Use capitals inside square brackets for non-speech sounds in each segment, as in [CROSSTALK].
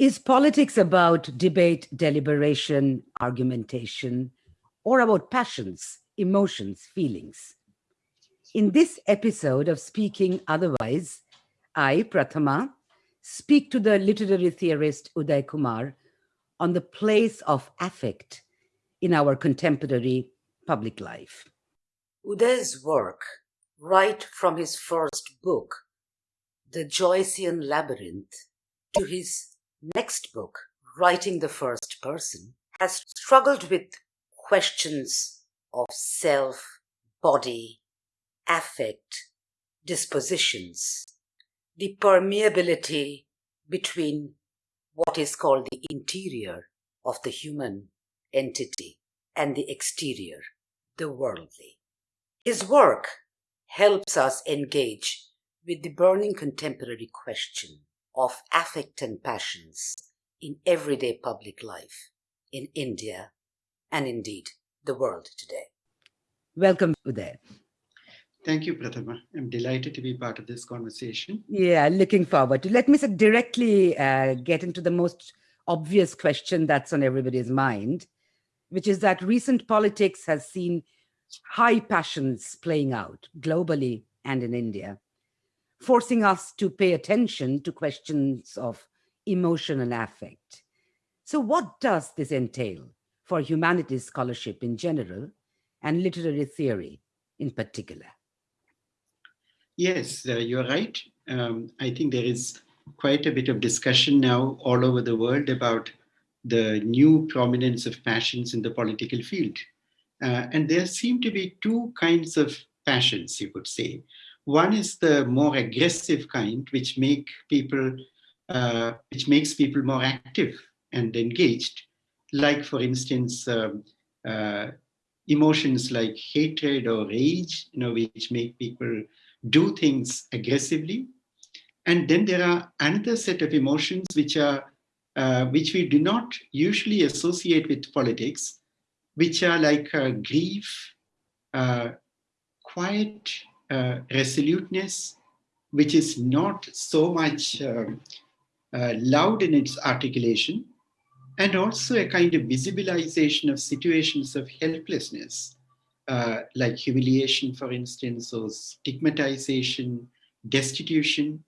Is politics about debate, deliberation, argumentation, or about passions, emotions, feelings? In this episode of Speaking Otherwise, I, Prathama, speak to the literary theorist Uday Kumar on the place of affect in our contemporary public life. Uday's work, right from his first book, The Joycean Labyrinth, to his next book, Writing the First Person, has struggled with questions of self, body, affect, dispositions, the permeability between what is called the interior of the human entity and the exterior, the worldly. His work helps us engage with the burning contemporary question of affect and passions in everyday public life in India and indeed the world today. Welcome, Uday. Thank you, Prathama. I'm delighted to be part of this conversation. Yeah, looking forward to. Let me directly uh, get into the most obvious question that's on everybody's mind, which is that recent politics has seen high passions playing out globally and in India forcing us to pay attention to questions of emotion and affect. So what does this entail for humanities scholarship in general and literary theory in particular? Yes, uh, you're right. Um, I think there is quite a bit of discussion now all over the world about the new prominence of passions in the political field. Uh, and there seem to be two kinds of passions, you could say. One is the more aggressive kind, which make people, uh, which makes people more active and engaged. Like, for instance, um, uh, emotions like hatred or rage, you know, which make people do things aggressively. And then there are another set of emotions which are uh, which we do not usually associate with politics, which are like uh, grief, uh, quiet uh, resoluteness, which is not so much um, uh, loud in its articulation, and also a kind of visibilization of situations of helplessness, like humiliation, for instance, or stigmatization, destitution.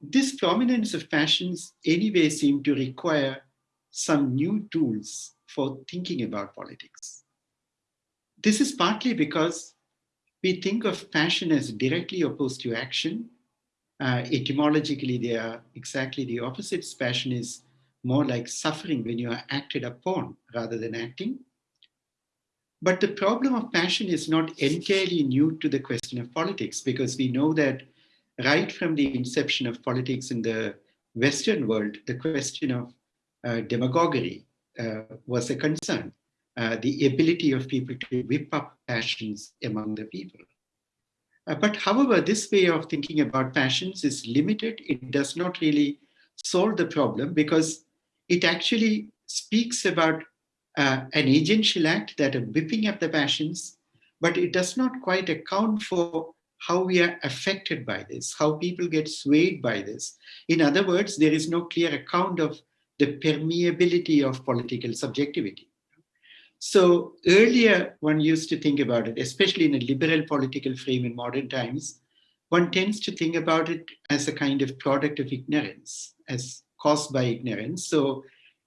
This prominence of passions anyway seem to require some new tools for thinking about politics. This is partly because we think of passion as directly opposed to action. Uh, etymologically, they are exactly the opposites. Passion is more like suffering when you are acted upon rather than acting. But the problem of passion is not entirely new to the question of politics because we know that right from the inception of politics in the Western world, the question of uh, demagoguery uh, was a concern uh, the ability of people to whip up passions among the people. Uh, but however, this way of thinking about passions is limited. It does not really solve the problem because it actually speaks about uh, an agential act that of whipping up the passions, but it does not quite account for how we are affected by this, how people get swayed by this. In other words, there is no clear account of the permeability of political subjectivity. So earlier one used to think about it, especially in a liberal political frame in modern times, one tends to think about it as a kind of product of ignorance, as caused by ignorance. So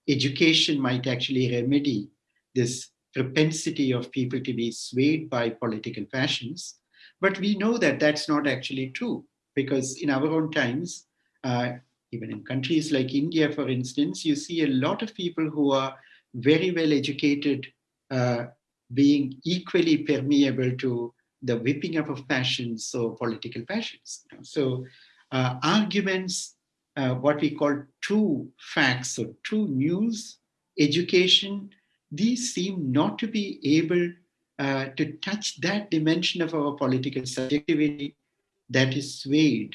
education might actually remedy this propensity of people to be swayed by political passions. But we know that that's not actually true because in our own times, uh, even in countries like India, for instance, you see a lot of people who are very well educated uh, being equally permeable to the whipping up of passions or political passions. So uh, arguments, uh, what we call true facts or true news, education, these seem not to be able uh, to touch that dimension of our political subjectivity that is swayed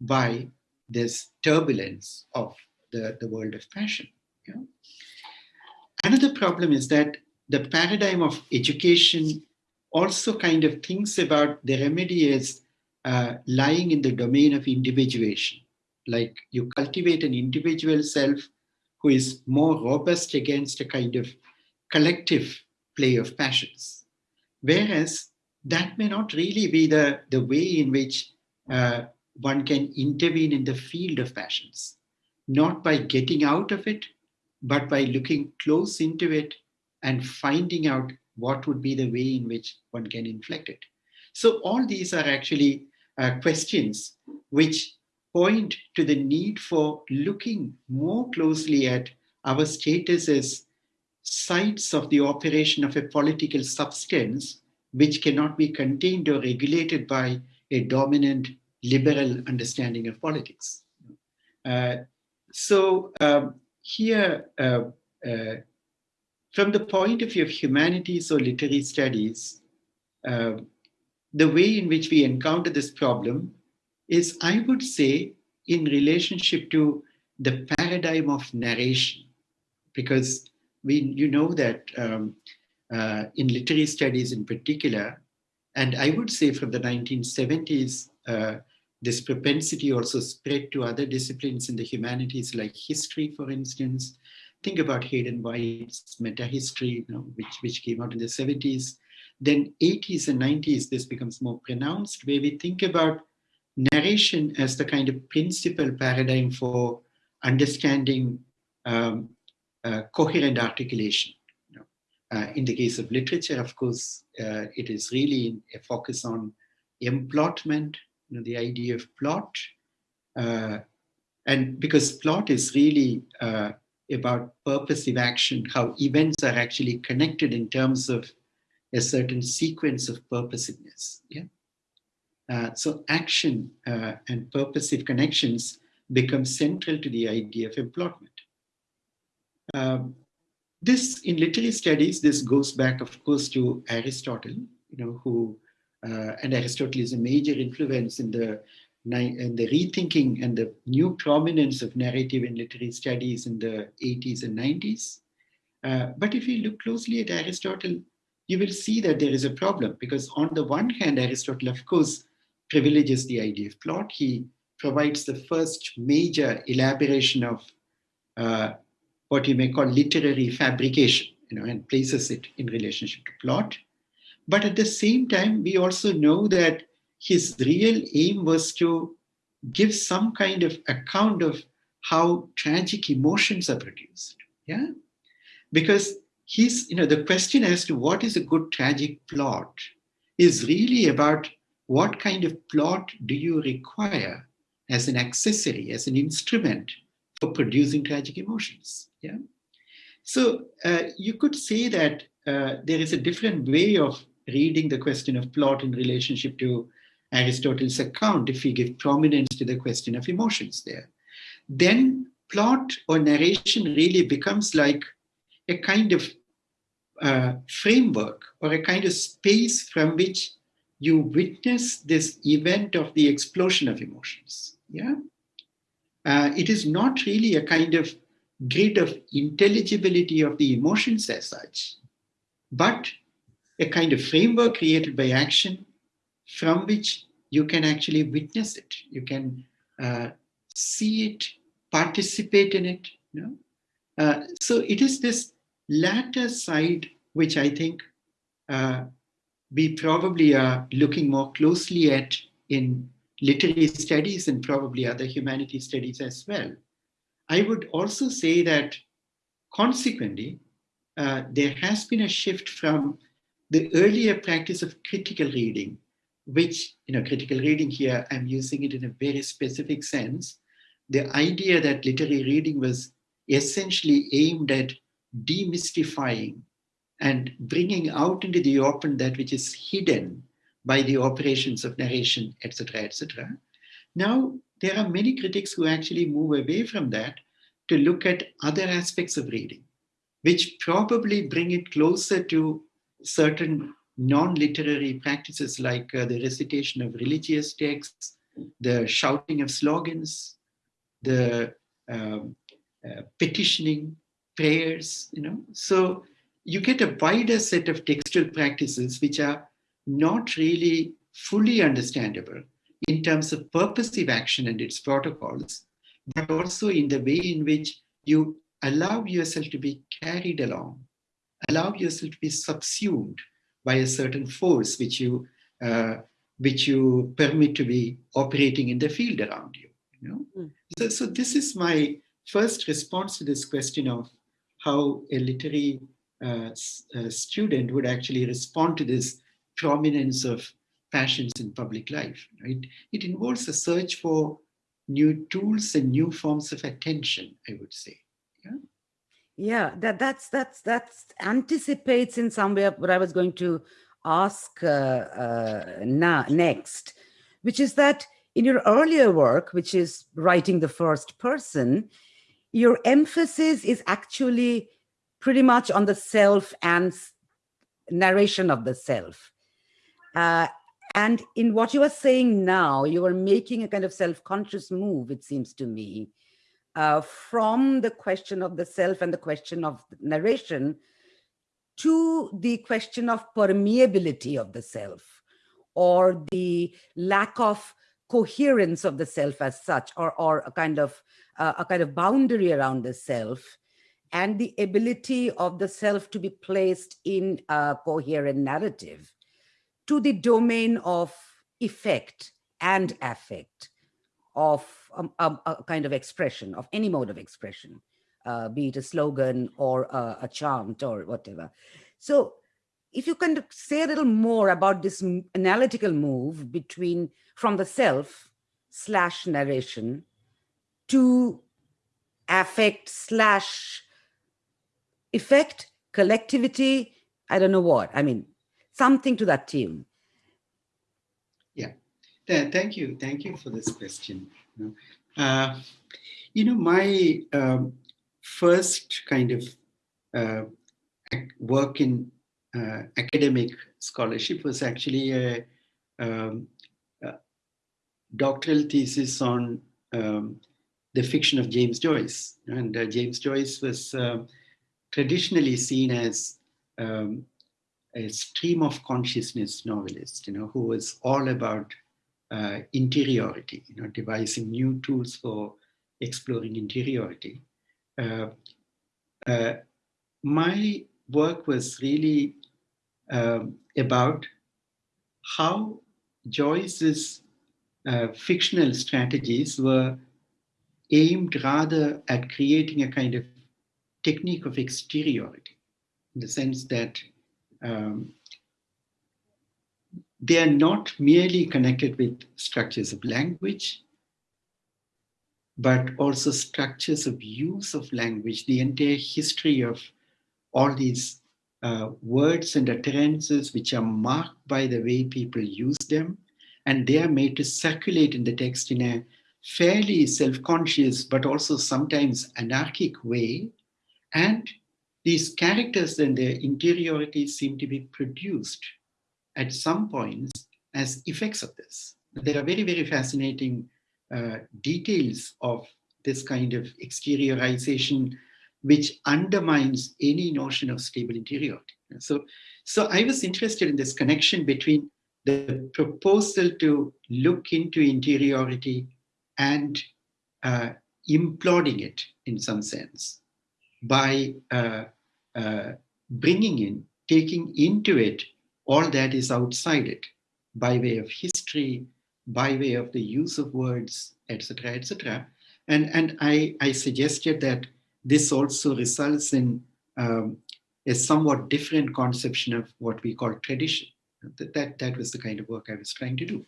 by this turbulence of the, the world of passion. Another problem is that the paradigm of education also kind of thinks about the remedy as uh, lying in the domain of individuation. Like you cultivate an individual self who is more robust against a kind of collective play of passions. Whereas that may not really be the, the way in which uh, one can intervene in the field of passions, not by getting out of it, but by looking close into it and finding out what would be the way in which one can inflect it. So all these are actually uh, questions which point to the need for looking more closely at our status as sites of the operation of a political substance which cannot be contained or regulated by a dominant liberal understanding of politics. Uh, so um, here, uh, uh, from the point of view of humanities or literary studies, uh, the way in which we encounter this problem is, I would say, in relationship to the paradigm of narration, because we, you know that um, uh, in literary studies in particular, and I would say from the 1970s, uh, this propensity also spread to other disciplines in the humanities like history, for instance. Think about Hayden White's meta-history, you know, which, which came out in the 70s. Then 80s and 90s, this becomes more pronounced, where we think about narration as the kind of principal paradigm for understanding um, coherent articulation. You know, uh, in the case of literature, of course, uh, it is really a focus on emplotment, you know, the idea of plot. Uh, and because plot is really uh, about purposive action, how events are actually connected in terms of a certain sequence of purposiveness. Yeah. Uh, so action uh, and purposive connections become central to the idea of emplotment. Um, this, in literary studies, this goes back, of course, to Aristotle, you know, who uh, and Aristotle is a major influence in the, in the rethinking and the new prominence of narrative in literary studies in the 80s and 90s. Uh, but if you look closely at Aristotle, you will see that there is a problem because on the one hand, Aristotle, of course, privileges the idea of plot. He provides the first major elaboration of uh, what you may call literary fabrication, you know, and places it in relationship to plot. But at the same time, we also know that his real aim was to give some kind of account of how tragic emotions are produced. Yeah. Because he's, you know, the question as to what is a good tragic plot is really about what kind of plot do you require as an accessory, as an instrument for producing tragic emotions. Yeah. So uh, you could say that uh, there is a different way of reading the question of plot in relationship to Aristotle's account, if we give prominence to the question of emotions there, then plot or narration really becomes like a kind of uh, framework or a kind of space from which you witness this event of the explosion of emotions. Yeah, uh, it is not really a kind of grid of intelligibility of the emotions as such, but a kind of framework created by action from which you can actually witness it. You can uh, see it, participate in it. You know? Uh, so it is this latter side which I think uh, we probably are looking more closely at in literary studies and probably other humanities studies as well. I would also say that consequently, uh, there has been a shift from the earlier practice of critical reading, which, you know, critical reading here, I'm using it in a very specific sense. The idea that literary reading was essentially aimed at demystifying and bringing out into the open that which is hidden by the operations of narration, etc., etc. Now, there are many critics who actually move away from that to look at other aspects of reading, which probably bring it closer to certain non-literary practices like uh, the recitation of religious texts, the shouting of slogans, the um, uh, petitioning prayers, you know. So you get a wider set of textual practices which are not really fully understandable in terms of purposive action and its protocols, but also in the way in which you allow yourself to be carried along, allow yourself to be subsumed by a certain force which you uh, which you permit to be operating in the field around you. you know? Mm. So, so this is my first response to this question of how a literary uh, uh, student would actually respond to this prominence of passions in public life. Right? It involves a search for new tools and new forms of attention, I would say. Yeah. Yeah, that that's that's that's anticipates in some way what I was going to ask uh, uh, na next, which is that in your earlier work, which is writing the first person, your emphasis is actually pretty much on the self and narration of the self. Uh, and in what you are saying now, you are making a kind of self-conscious move, it seems to me, uh, from the question of the self and the question of narration to the question of permeability of the self or the lack of coherence of the self as such or, or a kind of uh, a kind of boundary around the self and the ability of the self to be placed in a coherent narrative to the domain of effect and affect of um, a, a, kind of expression of any mode of expression, uh, be it a slogan or a, a chant or whatever. So if you can say a little more about this analytical move between from the self slash narration to affect slash effect, collectivity, I don't know what. I mean, something to that tune. Yeah, thank you. Thank you for this question. Uh, you know, my um, first kind of uh, work in uh, academic scholarship was actually a, um, a doctoral thesis on um, the fiction of James Joyce. And uh, James Joyce was uh, traditionally seen as um, a stream of consciousness novelist, you know, who was all about uh, interiority, you know, devising new tools for exploring interiority. Uh, uh, my work was really um, about how Joyce's uh, fictional strategies were aimed rather at creating a kind of technique of exteriority, in the sense that um, they are not merely connected with structures of language, but also structures of use of language, the entire history of all these uh, words and utterances which are marked by the way people use them, and they are made to circulate in the text in a fairly self-conscious but also sometimes anarchic way. And these characters and their interiority seem to be produced at some points as effects of this. There are very, very fascinating uh, details of this kind of exteriorization which undermines any notion of stable interiority. So, so I was interested in this connection between the proposal to look into interiority and uh, imploding it in some sense by uh, uh, bringing in, taking into it all that is outside it by way of history, by way of the use of words, etc., etc. And, and I, I suggested that this also results in um, a somewhat different conception of what we call tradition. That, that, that was the kind of work I was trying to do.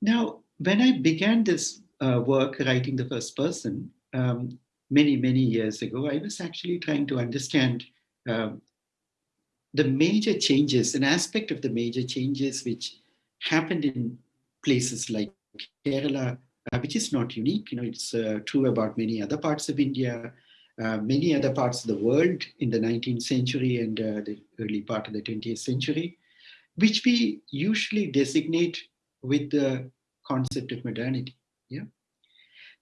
Now, when I began this uh, work writing the first person um, many, many years ago, I was actually trying to understand um, the major changes, an aspect of the major changes which happened in places like Kerala, uh, which is not unique. You know, it's uh, true about many other parts of India, uh, many other parts of the world in the 19th century and uh, the early part of the 20th century, which we usually designate with the concept of modernity. Yeah.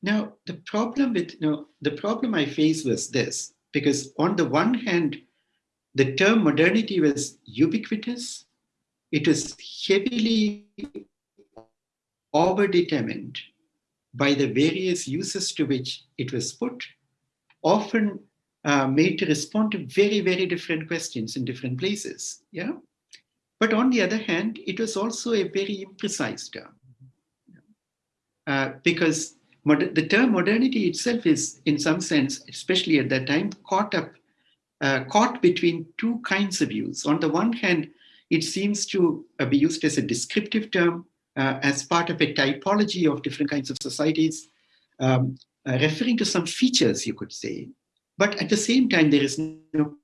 Now, the problem with, you know, the problem I faced was this, because on the one hand, the term modernity was ubiquitous. It was heavily overdetermined by the various uses to which it was put, often uh, made to respond to very, very different questions in different places. Yeah. But on the other hand, it was also a very imprecise term. Uh, because the term modernity itself is, in some sense, especially at that time, caught up, uh, caught between two kinds of use. On the one hand, it seems to uh, be used as a descriptive term, uh, as part of a typology of different kinds of societies, um, uh, referring to some features, you could say. But at the same time, there is no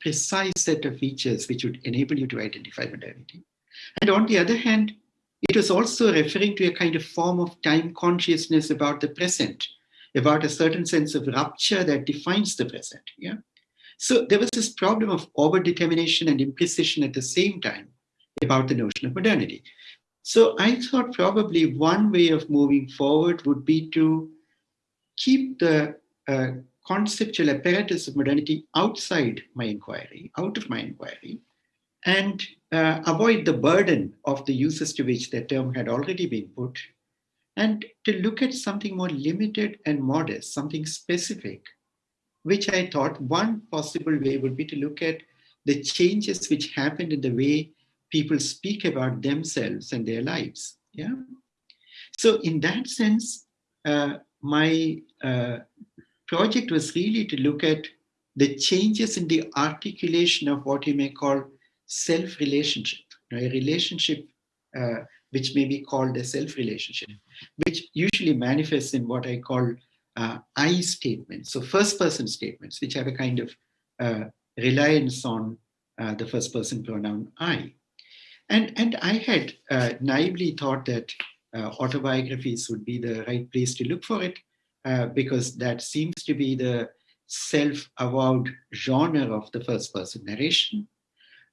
precise set of features which would enable you to identify modernity. And on the other hand, it was also referring to a kind of form of time consciousness about the present, about a certain sense of rupture that defines the present. Yeah. So there was this problem of overdetermination and imprecision at the same time about the notion of modernity. So I thought probably one way of moving forward would be to keep the uh, conceptual apparatus of modernity outside my inquiry, out of my inquiry, and uh, avoid the burden of the uses to which the term had already been put, and to look at something more limited and modest, something specific, which I thought one possible way would be to look at the changes which happened in the way people speak about themselves and their lives. Yeah. So in that sense, uh, my uh, project was really to look at the changes in the articulation of what you may call self-relationship, a relationship uh, which may be called a self-relationship, which usually manifests in what I call uh, I statements, so first-person statements, which have a kind of uh, reliance on uh, the first-person pronoun I. And, and I had uh, naively thought that uh, autobiographies would be the right place to look for it, because that seems to be the self-avowed genre of the first-person narration.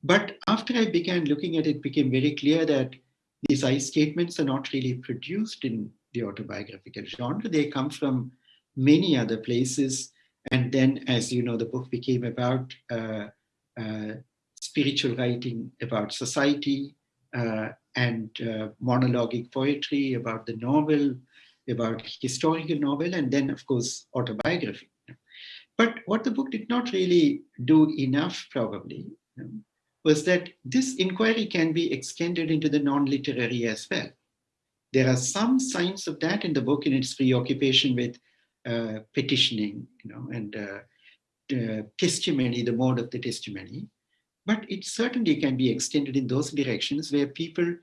But after I began looking at it, it became very clear that these I statements are not really produced in the autobiographical genre. They come from many other places. And then, as you know, the book became about uh, uh, spiritual writing about society uh, and uh, monologic poetry about the novel, about historical novel, and then, of course, autobiography. But what the book did not really do enough, probably, um, was that this inquiry can be extended into the non-literary as well. There are some signs of that in the book in its preoccupation with uh, petitioning, you know, and uh, testimony, the mode of the testimony. But it certainly can be extended in those directions where people,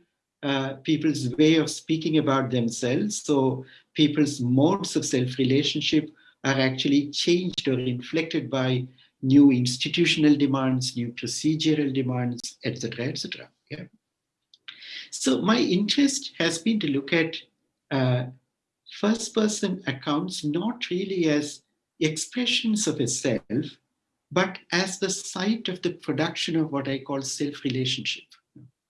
uh, people's way of speaking about themselves, so people's modes of self-relationship are actually changed or inflected by new institutional demands, new procedural demands, etc., etc. Yeah. So my interest has been to look at uh, first-person accounts not really as expressions of a self, but as the site of the production of what I call self-relationship.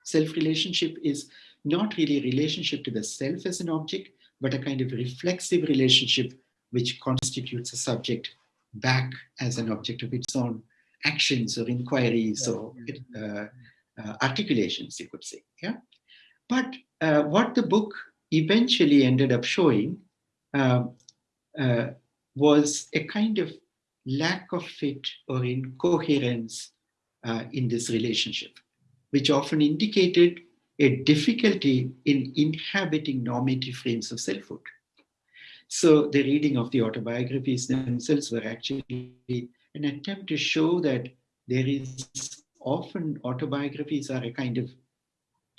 Self-relationship is not really a relationship to the self as an object, but a kind of reflexive relationship which constitutes a subject back as an object of its own actions or inquiries or uh, uh, articulations, you could say. Yeah. But uh, what the book eventually ended up showing um, uh, was a kind of lack of fit or incoherence uh, in this relationship, which often indicated a difficulty in inhabiting normative frames of selfhood. So the reading of the autobiographies themselves were actually an attempt to show that there is often autobiographies are a kind of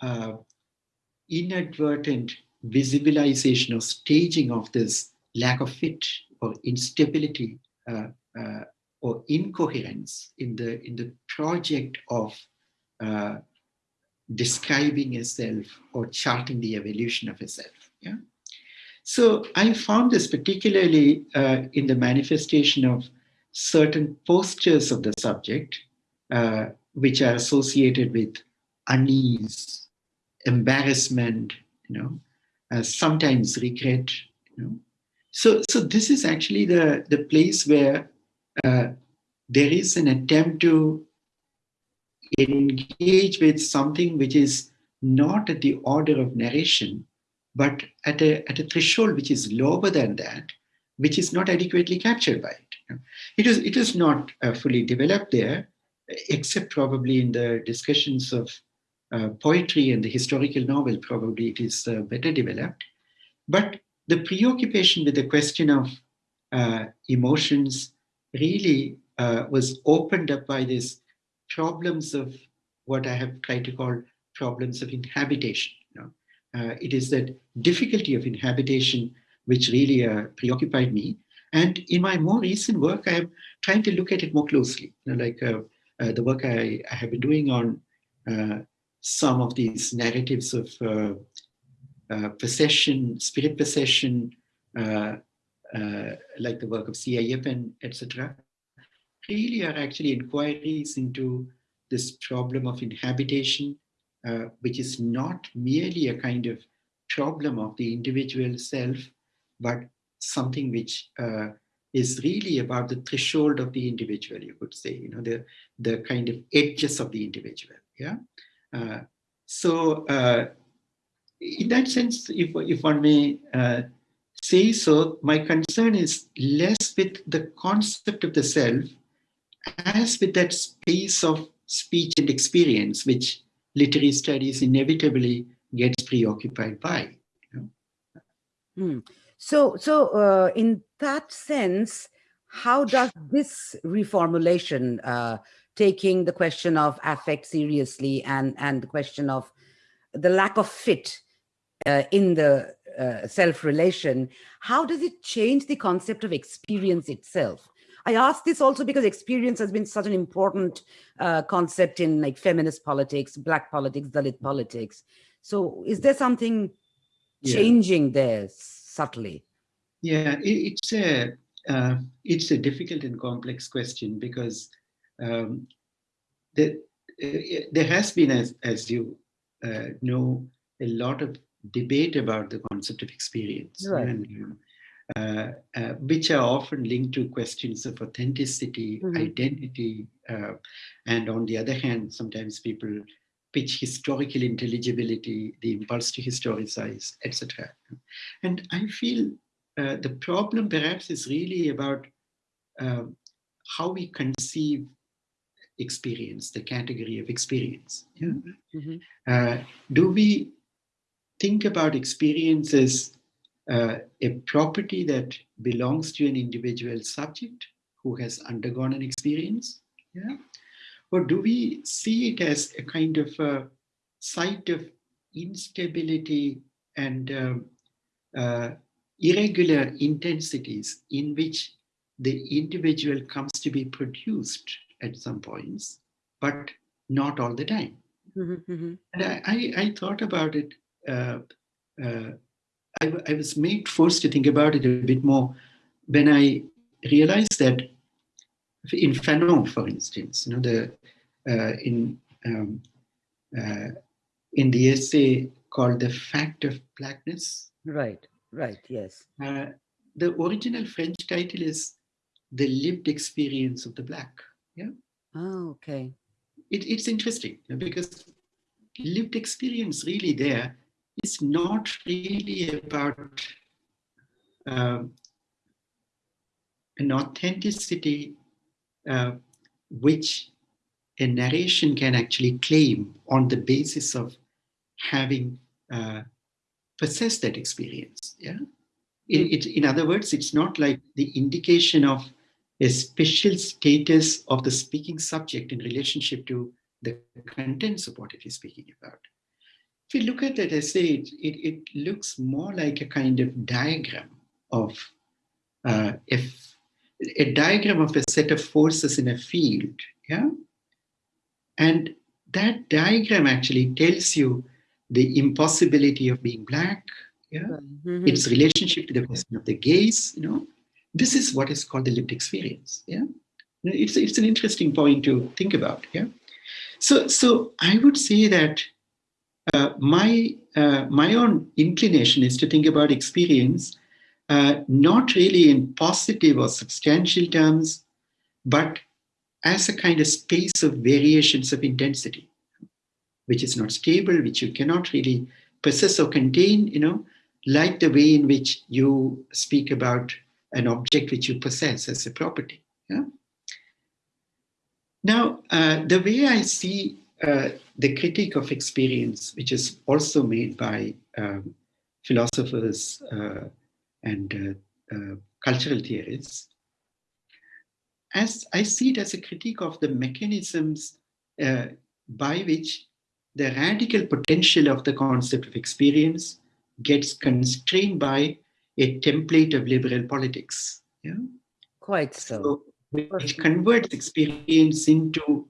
uh, inadvertent visibilization or staging of this lack of fit or instability uh, uh, or incoherence in the in the project of uh, describing a self or charting the evolution of a self. Yeah. So I found this particularly uh, in the manifestation of certain postures of the subject, uh, which are associated with unease, embarrassment, you know, uh, sometimes regret, you know. So, so this is actually the, the place where uh, there is an attempt to engage with something which is not at the order of narration, but at a, at a threshold which is lower than that, which is not adequately captured by it. It is, it is not uh, fully developed there, except probably in the discussions of uh, poetry and the historical novel, probably it is uh, better developed. But the preoccupation with the question of uh, emotions really uh, was opened up by these problems of what I have tried to call problems of inhabitation. Uh, it is that difficulty of inhabitation which really uh, preoccupied me. And in my more recent work, I am trying to look at it more closely. You know, like uh, uh, the work I, I, have been doing on uh, some of these narratives of uh, possession, spirit possession, like the work of C. Ayyappan, etc., really are actually inquiries into this problem of inhabitation, uh, which is not merely a kind of problem of the individual self, but something which uh, is really about the threshold of the individual, you could say, you know, the, the kind of edges of the individual, yeah? Uh, so uh, in that sense, if, if one may uh, say so, my concern is less with the concept of the self as with that space of speech and experience, which literary studies inevitably gets preoccupied by. Hmm. So, so uh, in that sense, how does this reformulation, uh, taking the question of affect seriously and, and the question of the lack of fit uh, in the uh, self-relation, how does it change the concept of experience itself? I ask this also because experience has been such an important uh, concept in like feminist politics, black politics, Dalit politics. So is there something yeah. changing there subtly? Yeah, it, it's a uh, it's a difficult and complex question because um, the, uh, there has been, as, as you uh, know, a lot of debate about the concept of experience. Right. And, um, which are often linked to questions of authenticity, mm -hmm. identity, uh, and on the other hand, sometimes people pitch historical intelligibility, the impulse to historicize, etc. And I feel uh, the problem perhaps is really about uh, how we conceive experience, the category of experience. Yeah? Mm -hmm. do we think about experiences uh, a property that belongs to an individual subject who has undergone an experience? Yeah? Or do we see it as a kind of a site of instability and um, uh, irregular intensities in which the individual comes to be produced at some points, but not all the time. Mm -hmm. And I, I, I, thought about it uh, uh, I, I, was made forced to think about it a bit more when I realized that in Fanon, for instance, you know, the uh, in um, uh, in the essay called "The Fact of Blackness." Right. Right. Yes. Uh, the original French title is "The Lived Experience of the Black." Yeah. Oh, okay. It, it's interesting because lived experience really there is not really about uh, an authenticity uh, which a narration can actually claim on the basis of having uh, possessed that experience. Yeah. It, in other words, it's not like the indication of a special status of the speaking subject in relationship to the contents of what it is speaking about if you look at that essay, it, it, it looks more like a kind of diagram of uh, if a diagram of a set of forces in a field, yeah? And that diagram actually tells you the impossibility of being black, yeah? Mm -hmm. Its relationship to the question of the gaze, you know? This is what is called the lived experience, yeah? It's, it's an interesting point to think about, yeah? So, so I would say that uh, my, uh, my own inclination is to think about experience uh, not really in positive or substantial terms, but as a kind of space of variations of intensity, which is not stable, which you cannot really possess or contain, you know, like the way in which you speak about an object which you possess as a property. Yeah? Now, uh, the way I see uh, the critique of experience, which is also made by um, philosophers uh, and uh, uh, cultural theorists, as I see it as a critique of the mechanisms uh, by which the radical potential of the concept of experience gets constrained by a template of liberal politics. Yeah? Quite so. so which converts experience into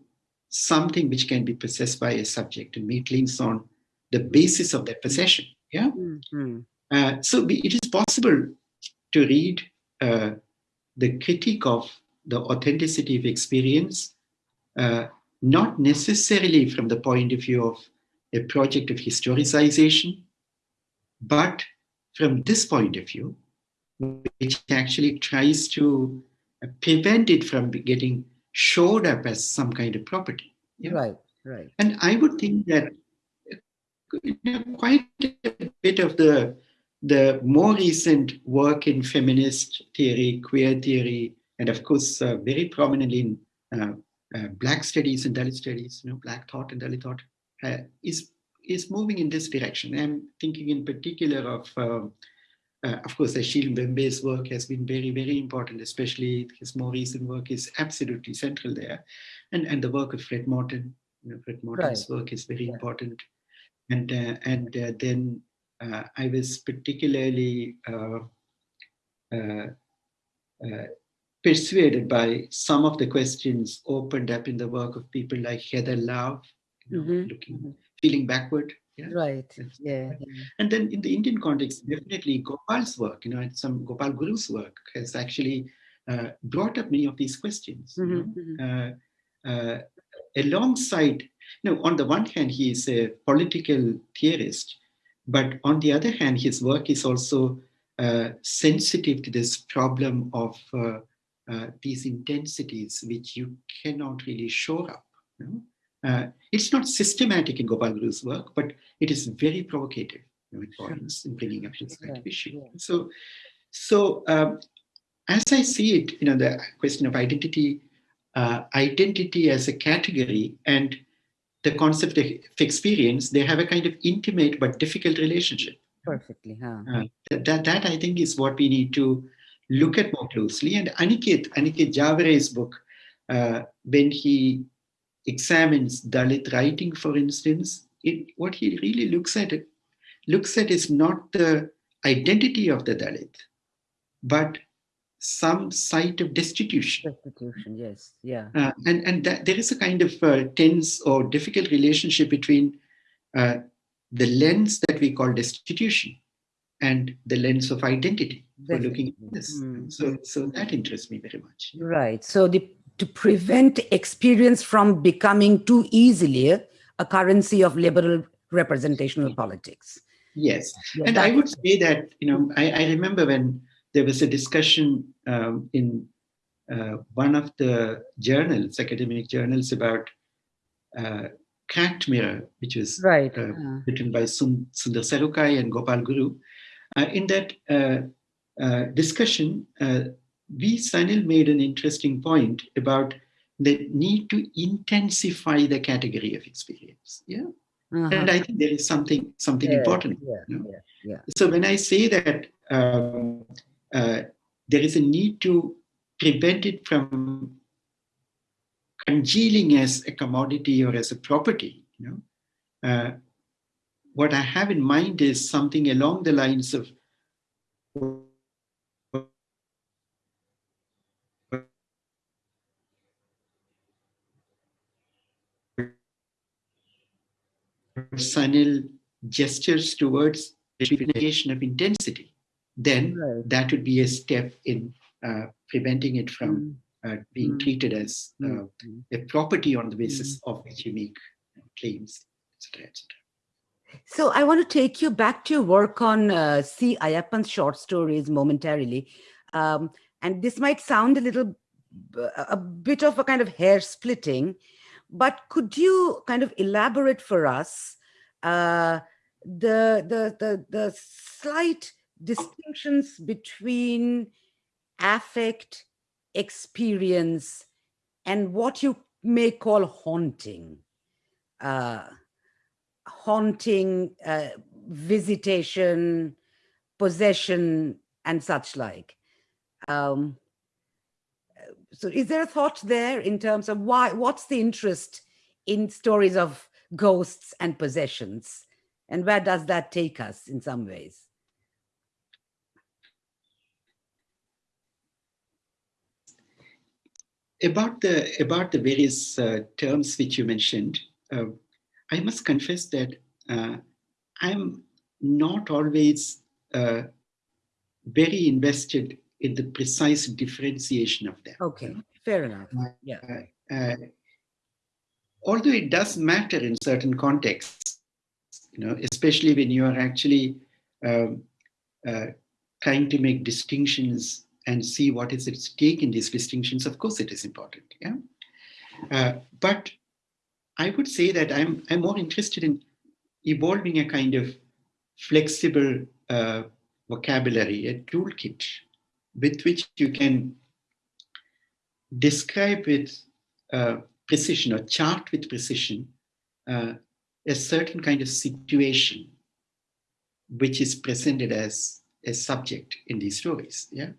something which can be possessed by a subject and make links on the basis of that possession. Yeah. Mm -hmm. uh, so it is possible to read uh, the critique of the authenticity of experience, uh, not necessarily from the point of view of a project of historicization, but from this point of view, which actually tries to prevent it from getting showed up as some kind of property. Yeah? Right, right. And I would think that quite a bit of the the more recent work in feminist theory, queer theory, and of course, uh, very prominently in uh, uh, Black studies and Dalit studies, you know, Black thought and Dalit thought, uh, is is moving in this direction. I'm thinking in particular of, um, uh, of course, Achille Mbembe's work has been very, very important, especially his more recent work is absolutely central there. And, and the work of Fred Moten, you know, Fred Moten's right. work is very yeah. important. And, uh, and then I was particularly persuaded by some of the questions opened up in the work of people like Heather Love, you know, mm -hmm. looking, feeling backward. Yeah? Right. Yeah. And then in the Indian context, definitely Gopal's work, you know, some Gopal Guru's work has actually uh, brought up many of these questions. Mm -hmm. you know? Uh, uh, alongside, you know, on the one hand, he is a political theorist, but on the other hand, his work is also uh, sensitive to this problem of uh, uh, these intensities which you cannot really shore up. You know? Uh, it's not systematic in Gopal Guru's work, but it is very provocative, you know, importance in bringing up this kind of issue. So, so um, as I see it, you know, the question of identity, uh, identity as a category and the concept of experience, they have a kind of intimate but difficult relationship. Perfectly, huh? Uh, that, that I think is what we need to look at more closely. And Aniket, Aniket Jaaware's book, uh, when he examines Dalit writing, for instance, it, what he really looks at it, looks at is not the identity of the Dalit, but some site of destitution. Destitution, yes, yeah. Uh, and and that, there is a kind of uh, tense or difficult relationship between uh, the lens that we call destitution and the lens of identity for looking at this. Mm. So, so that interests me very much. Right. So the to prevent experience from becoming too easily a currency of liberal representational politics. Yes. Yeah, and I would say that, you know, I, I remember when there was a discussion um, in uh, one of the journals, academic journals about uh, Cracked Mirror, which was right. uh, uh. written by Sundar Sarukkai and Gopal Guru. Uh, in that uh, uh, discussion, V. Sanil made an interesting point about the need to intensify the category of experience. Yeah. Uh -huh. And I think there is something something yeah, important. Yeah, you know? yeah, yeah. So when I say that um, uh, there is a need to prevent it from congealing as a commodity or as a property, you know, uh, what I have in mind is something along the lines of Sanil gestures towards definition of intensity, then right. that would be a step in uh, preventing it from mm. uh, being mm. treated as uh, mm. a property on the basis mm. of which you make claims, etc., etc. So I want to take you back to your work on uh, C. Ayyappan's short stories momentarily. Um, and this might sound a little a bit of a kind of hair splitting, but could you kind of elaborate for us uh, the, the, the, the slight distinctions between affect, experience, and what you may call haunting? Uh, haunting, uh, visitation, possession, and such like. Um, so is there a thought there in terms of why, what's the interest in stories of ghosts and possessions? And where does that take us in some ways? About the, about the various uh, terms which you mentioned, uh, I must confess that uh, I'm not always uh, very invested in the precise differentiation of them. Okay, fair enough. Uh, yeah. Uh, although it does matter in certain contexts, you know, especially when you are actually um, uh, trying to make distinctions and see what is at stake in these distinctions, of course it is important. Yeah. Uh, but I would say that I'm, I'm more interested in evolving a kind of flexible uh, vocabulary, a toolkit with which you can describe with uh, precision or chart with precision uh, a certain kind of situation which is presented as a subject in these stories. Yeah,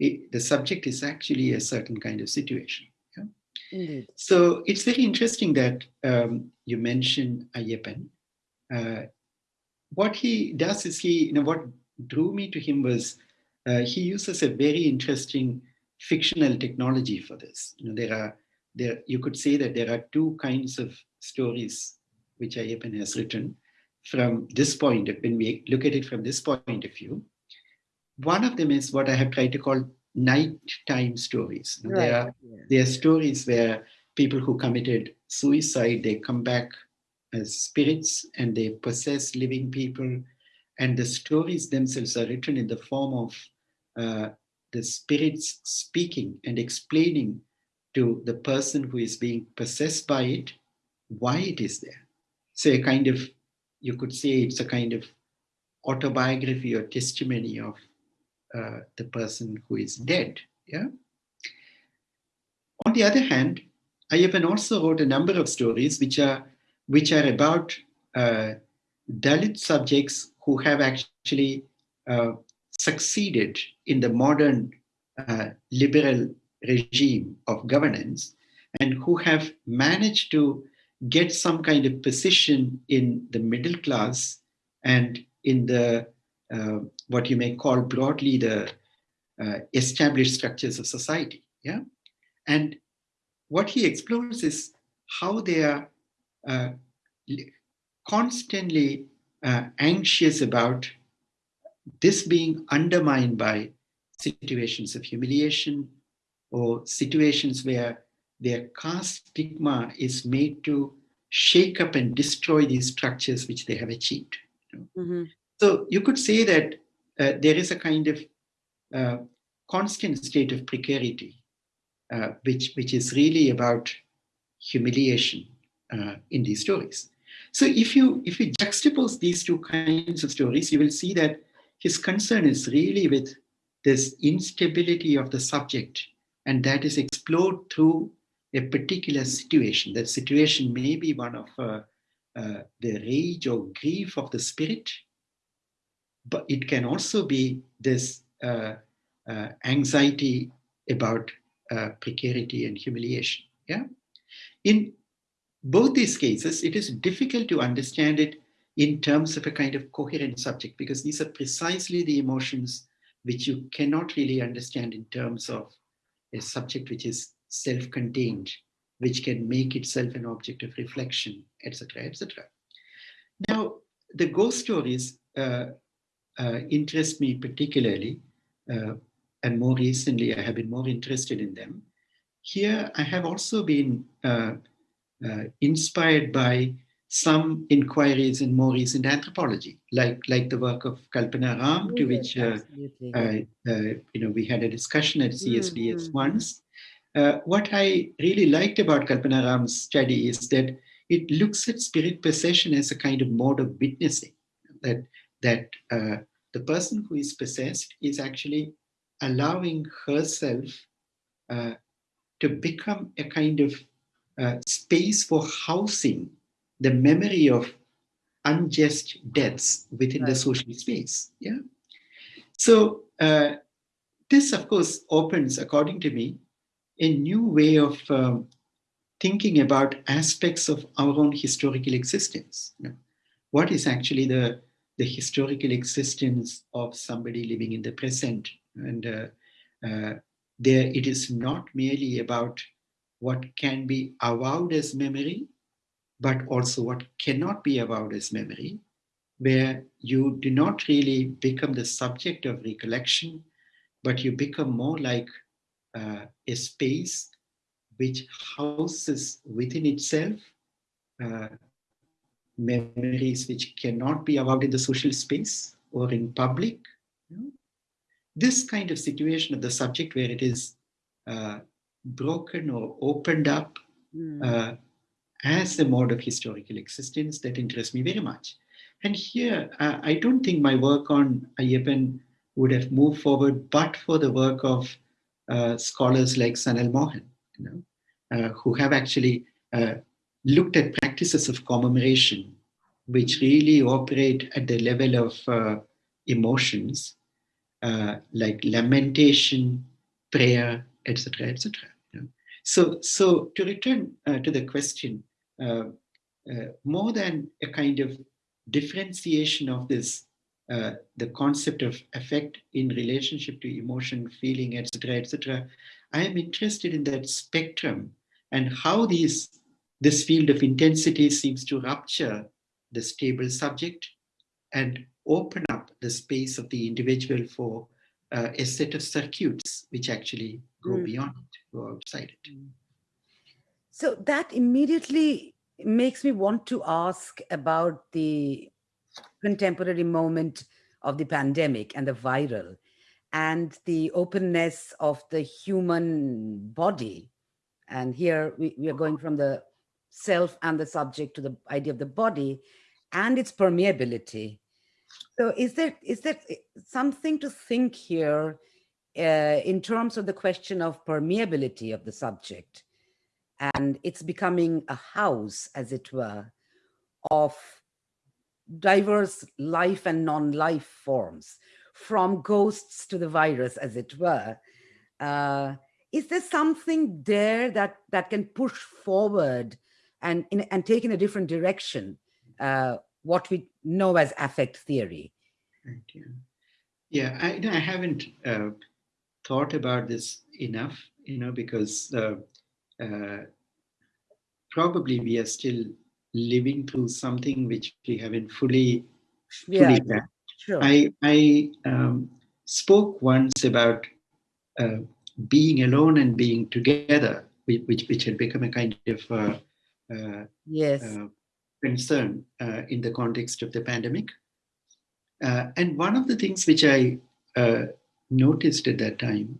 it, the subject is actually a certain kind of situation. Yeah? Indeed. So it's very interesting that um, you mentioned Ayyappan. Uh, what he does is he, you know, what drew me to him was uh, he uses a very interesting fictional technology for this. You know, there are there you could say that there are two kinds of stories which Ayyappan has written from this point of when we look at it from this point of view. One of them is what I have tried to call nighttime stories. Right. There are yeah. there are stories where people who committed suicide they come back as spirits and they possess living people and the stories themselves are written in the form of uh, the spirits speaking and explaining to the person who is being possessed by it why it is there. So a kind of, you could say it's a kind of autobiography or testimony of uh, the person who is dead. Yeah. On the other hand, Ayyappan also wrote a number of stories which are which are about uh, Dalit subjects who have actually uh, succeeded in the modern uh, liberal regime of governance and who have managed to get some kind of position in the middle class and in the uh, what you may call broadly the uh, established structures of society yeah? And what he explores is how they are uh, constantly uh, anxious about this being undermined by situations of humiliation or situations where their caste stigma is made to shake up and destroy these structures which they have achieved. Mm -hmm. So you could say that uh, there is a kind of uh, constant state of precarity, uh, which, which is really about humiliation uh, in these stories. So if you, if you juxtapose these two kinds of stories, you will see that his concern is really with this instability of the subject and that is explored through a particular situation. That situation may be one of uh, uh, the rage or grief of the spirit, but it can also be this uh, uh anxiety about uh, precarity and humiliation. Yeah. In both these cases, it is difficult to understand it in terms of a kind of coherent subject because these are precisely the emotions which you cannot really understand in terms of a subject which is self-contained, which can make itself an object of reflection, etc., etc. Now, the ghost stories uh, uh, interest me particularly, uh, and more recently I have been more interested in them. Here I have also been uh, uh, inspired by some inquiries in more recent anthropology, like like the work of Kalpana Ram, to which uh, uh, uh, you know we had a discussion at CSDS mm -hmm. once. uh, what I really liked about Kalpana Ram's study is that it looks at spirit possession as a kind of mode of witnessing, that, that uh, the person who is possessed is actually allowing herself uh, to become a kind of uh, space for housing the memory of unjust deaths within right. the social space. Yeah. So uh, this, of course, opens, according to me, a new way of um, thinking about aspects of our own historical existence. You know, what is actually the, the historical existence of somebody living in the present? And uh, uh, there, it is not merely about what can be avowed as memory, but also what cannot be avowed as memory, where you do not really become the subject of recollection, but you become more like uh, a space which houses within itself uh, memories which cannot be avowed in the social space or in public. You know? This kind of situation of the subject where it is uh, broken or opened up mm. As a mode of historical existence that interests me very much. And here, uh, I don't think my work on Ayyappan would have moved forward but for the work of uh, scholars like Sanal Mohan, you know, uh, who have actually uh, looked at practices of commemoration, which really operate at the level of uh, emotions, uh, like lamentation, prayer, etc., etc. So, so to return uh, to the question, more than a kind of differentiation of this uh, the concept of affect in relationship to emotion, feeling, etc., etc. I am interested in that spectrum and how these this field of intensity seems to rupture the stable subject and open up the space of the individual for uh, a set of circuits which actually go mm. beyond it, go outside it. Hmm. So that immediately makes me want to ask about the contemporary moment of the pandemic and the viral and the openness of the human body. And here we, we, are going from the self and the subject to the idea of the body and its permeability. So is there is there something to think here uh, in terms of the question of permeability of the subject and it's becoming a house, as it were, of diverse life and non-life forms, from ghosts to the virus, as it were. Uh, is there something there that that can push forward and in, and take in a different direction uh, what we know as affect theory? Right, yeah, yeah I, I haven't uh, thought about this enough, you know, because uh, uh, probably we are still living through something which we haven't fully, fully yeah, sure. I, I um, spoke once about uh, being alone and being together, which, which had become a kind of uh, uh, yes. Uh, concern uh, in the context of the pandemic. Uh, and one of the things which I noticed at that time,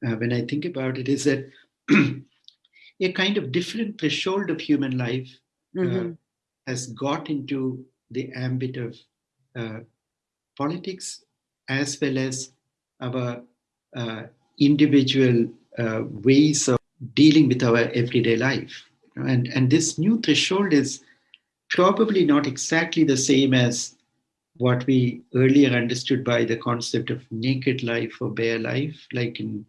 when I think about it, is that [CLEARS THROAT] a kind of different threshold of human life mm -hmm. has got into the ambit of uh, politics as well as our uh, individual uh, ways of dealing with our everyday life. And, and this new threshold is probably not exactly the same as what we earlier understood by the concept of naked life or bare life, like in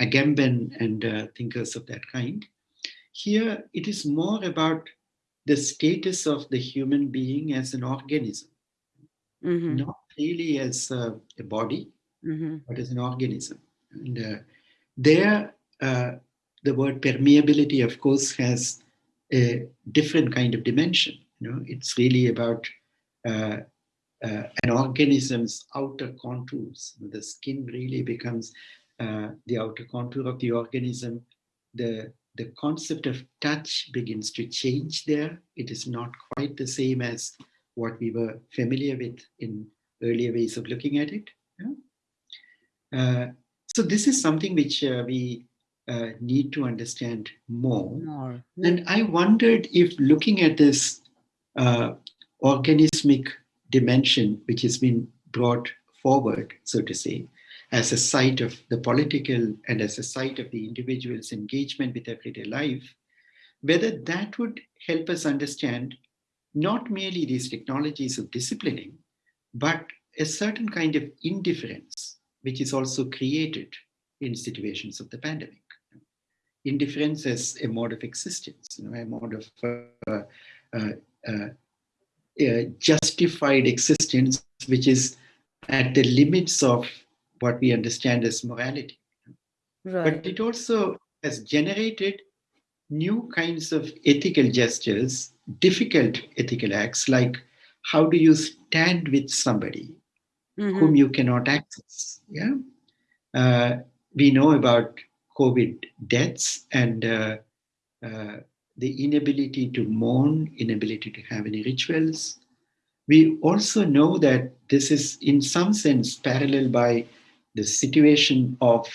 Agamben and uh, thinkers of that kind. Here, it is more about the status of the human being as an organism, mm -hmm. not really as a, a body, mm -hmm. but as an organism. And uh, there, uh, the word permeability, of course, has a different kind of dimension. You know, it's really about uh, an organism's outer contours. The skin really becomes uh, the outer contour of the organism. The the concept of touch begins to change there. It is not quite the same as what we were familiar with in earlier ways of looking at it. Yeah? Uh, so this is something which uh, we uh, need to understand more. More. And I wondered if looking at this uh, organismic dimension, which has been brought forward, so to say, as a site of the political and as a site of the individual's engagement with everyday life, whether that would help us understand not merely these technologies of disciplining, but a certain kind of indifference, which is also created in situations of the pandemic. Indifference as a mode of existence, you know, a mode of uh, uh, uh, uh justified existence, which is at the limits of what we understand as morality. Right. But it also has generated new kinds of ethical gestures, difficult ethical acts, like how do you stand with somebody mm-hmm. whom you cannot access? Yeah, uh, we know about COVID deaths and uh, uh, the inability to mourn, inability to have any rituals. We also know that this is, in some sense, parallel by the situation of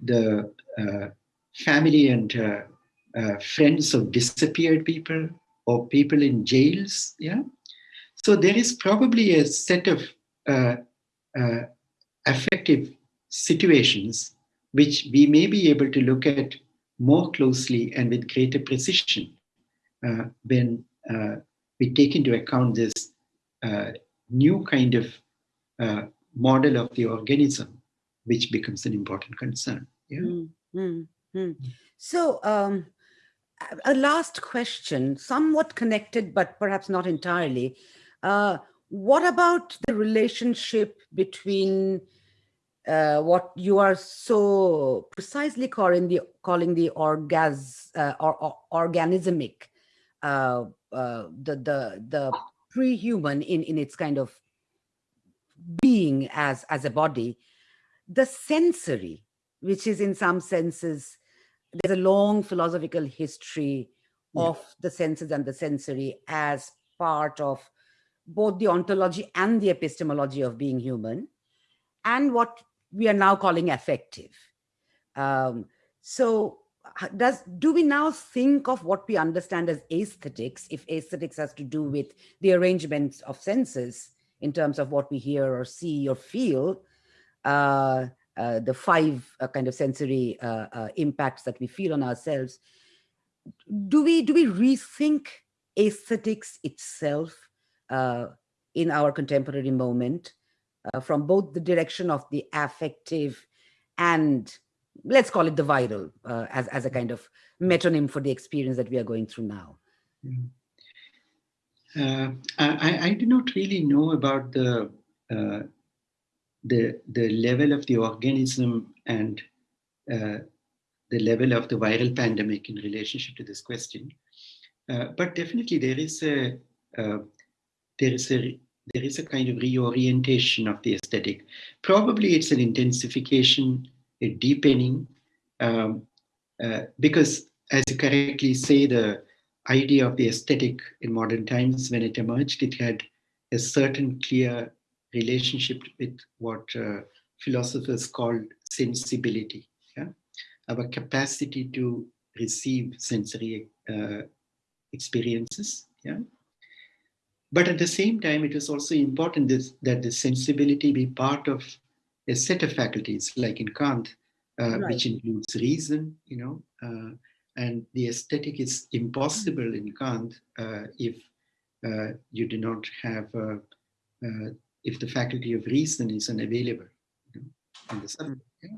the uh, family and uh, uh, friends of disappeared people or people in jails. Yeah. So there is probably a set of uh, uh, affective situations which we may be able to look at more closely and with greater precision uh, when uh, we take into account this uh, new kind of uh, model of the organism, which becomes an important concern. Yeah. Mm, mm. So, um, a last question, somewhat connected, but perhaps not entirely. Uh, what about the relationship between uh, what you are so precisely calling the calling the orgas uh, or, or, organismic, uh, uh, the the the pre-human in in its kind of being as as a body, the sensory, which is in some senses there's a long philosophical history yeah. of the senses and the sensory as part of both the ontology and the epistemology of being human and what we are now calling affective. Um, so does do we now think of what we understand as aesthetics if aesthetics has to do with the arrangements of senses in terms of what we hear or see or feel uh, uh, the five uh, kind of sensory uh, uh, impacts that we feel on ourselves do we do we rethink aesthetics itself uh, in our contemporary moment uh, from both the direction of the affective and let's call it the viral uh, as, as a kind of metonym for the experience that we are going through now. Mm. Uh, I, I do not really know about the, uh, the, the level of the organism and uh, the level of the viral pandemic in relationship to this question. Uh, but definitely there is a, there is a there is a kind of reorientation of the aesthetic. Probably it's an intensification, a deepening, um, uh, because as you correctly say, the idea of the aesthetic in modern times, when it emerged, it had a certain clear relationship with what uh, philosophers called sensibility, yeah? our capacity to receive sensory uh, experiences. Yeah? But at the same time, it is also important this, that the sensibility be part of a set of faculties, like in Kant, uh, right. which includes reason, you know, uh, and the aesthetic is impossible in Kant uh, if uh, you do not have, uh, uh, if the faculty of reason is unavailable you know, in the subject. Yeah?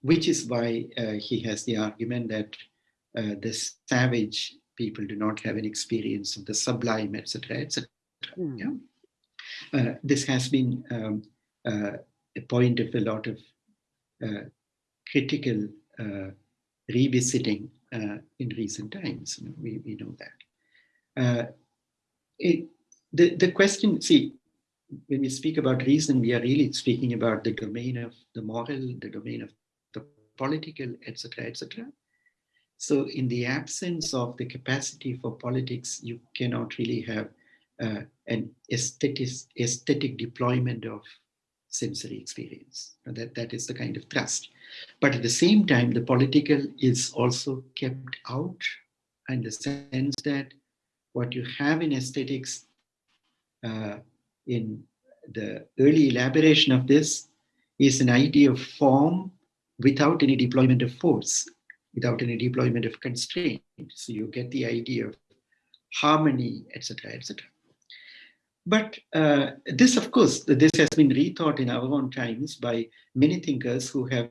Which is why he has the argument that the savage people do not have an experience of the sublime, etc., etc. Mm. Yeah? Uh, this has been um, uh, a point of a lot of uh, critical uh, revisiting uh, in recent times. You know, we, we know that. Uh, it, the, the question, see, when we speak about reason, we are really speaking about the domain of the moral, the domain of the political, etc., etc. So in the absence of the capacity for politics, you cannot really have uh, an aesthetic, aesthetic deployment of sensory experience. That, that is the kind of thrust. But at the same time, the political is also kept out in the sense that what you have in aesthetics uh, in the early elaboration of this is an idea of form without any deployment of force, without any deployment of constraint. So you get the idea of harmony, etc., etc. But uh, this, of course, this has been rethought in our own times by many thinkers who have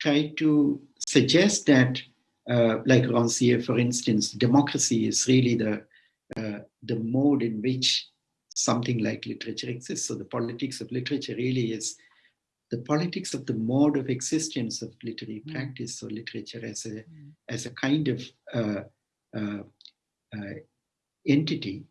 tried to suggest that, uh, like Rancière, for instance, democracy is really the, uh, the mode in which something like literature exists. So the politics of literature really is the politics of the mode of existence of literary mm. practice or literature as a, mm. as a kind of uh, uh, uh, entity.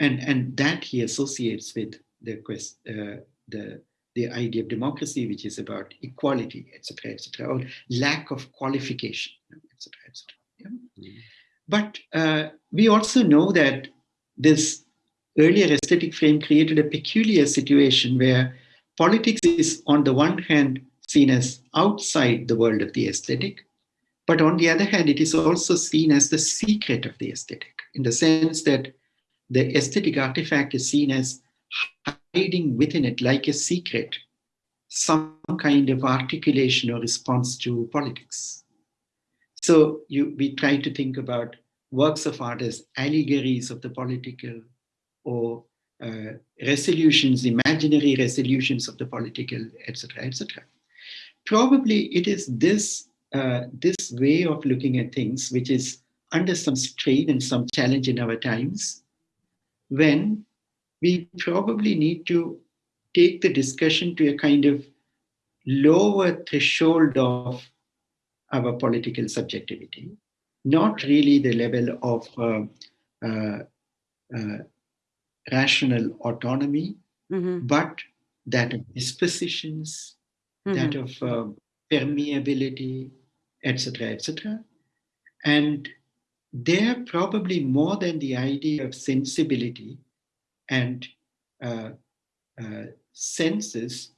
And, and that he associates with the, quest, uh, the, the idea of democracy, which is about equality, etc., etc., or lack of qualification, etc., etc. Yeah? Mm. But uh, we also know that this earlier aesthetic frame created a peculiar situation where politics is on the one hand seen as outside the world of the aesthetic, but on the other hand, it is also seen as the secret of the aesthetic, in the sense that the aesthetic artifact is seen as hiding within it like a secret, some kind of articulation or response to politics. So you, we try to think about works of art as allegories of the political, or uh, resolutions, imaginary resolutions of the political, etc., etc. Probably it is this, uh, this way of looking at things which is under some strain and some challenge in our times, when we probably need to take the discussion to a kind of lower threshold of our political subjectivity, not really the level of uh, uh, uh, rational autonomy, mm-hmm. but that of dispositions, mm-hmm. that of uh, permeability, etc., etc. And there probably more than the idea of sensibility and uh, uh, senses,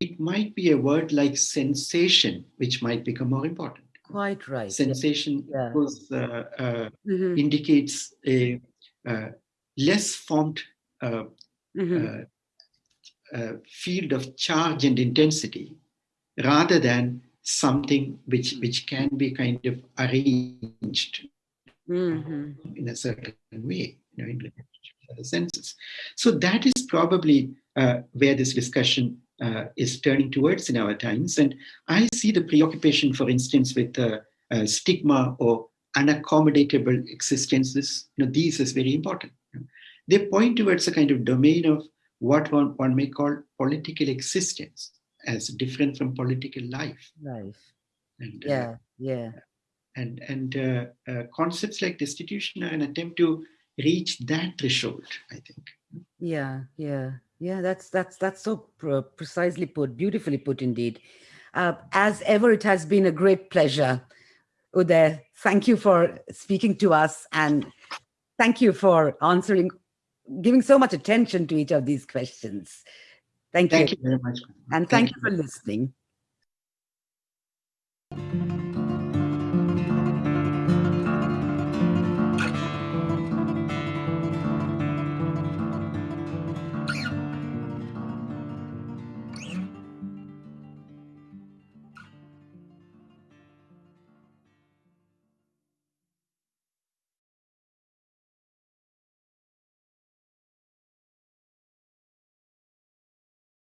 it might be a word like sensation, which might become more important. Quite right. Sensation yeah. Because, uh, uh, mm-hmm. indicates a uh, less formed uh, uh, field of charge and intensity rather than something which, which can be kind of arranged mm-hmm. in a certain way, you know, in the senses. So that is probably uh, where this discussion uh, is turning towards in our times. And I see the preoccupation, for instance, with uh, stigma or unaccommodatable existences, you know, these is very important they point towards a kind of domain of what one, one may call political existence as different from political life. Life. And, uh, yeah, uh, yeah. And, and uh, uh, concepts like destitution are an attempt to reach that threshold, I think. Yeah, yeah, yeah. That's that's that's so pr precisely put, beautifully put, indeed. Uh, as ever, it has been a great pleasure, Uday. Thank you for speaking to us, and thank you for answering giving so much attention to each of these questions. Thank, thank you. Thank you very much. And thank, thank you for listening.